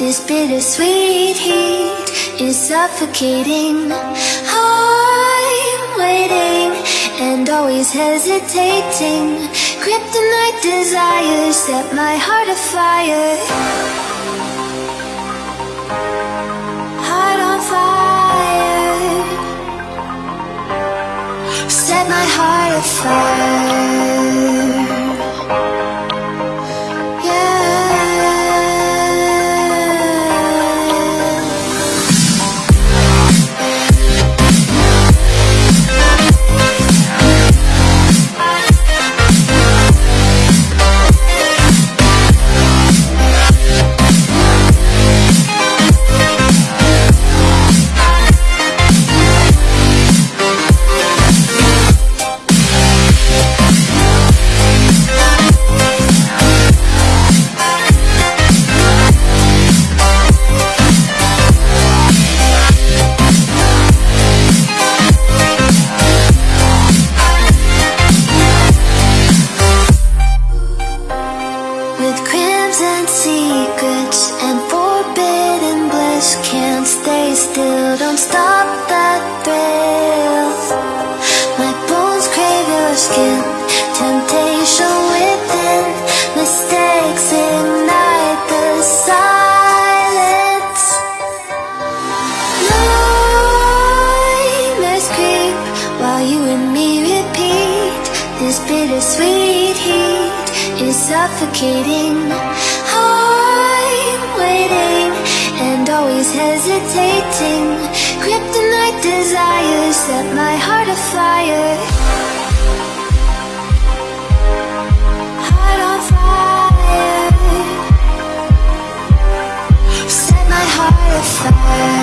This bittersweet heat is suffocating. I'm waiting and always hesitating. Kryptonite desires set my heart afire. Heart on fire. Set my heart afire. This bittersweet heat. Is suffocating. I'm waiting and always hesitating. Kryptonite desires set my heart afire. Heart on fire. Set my heart afire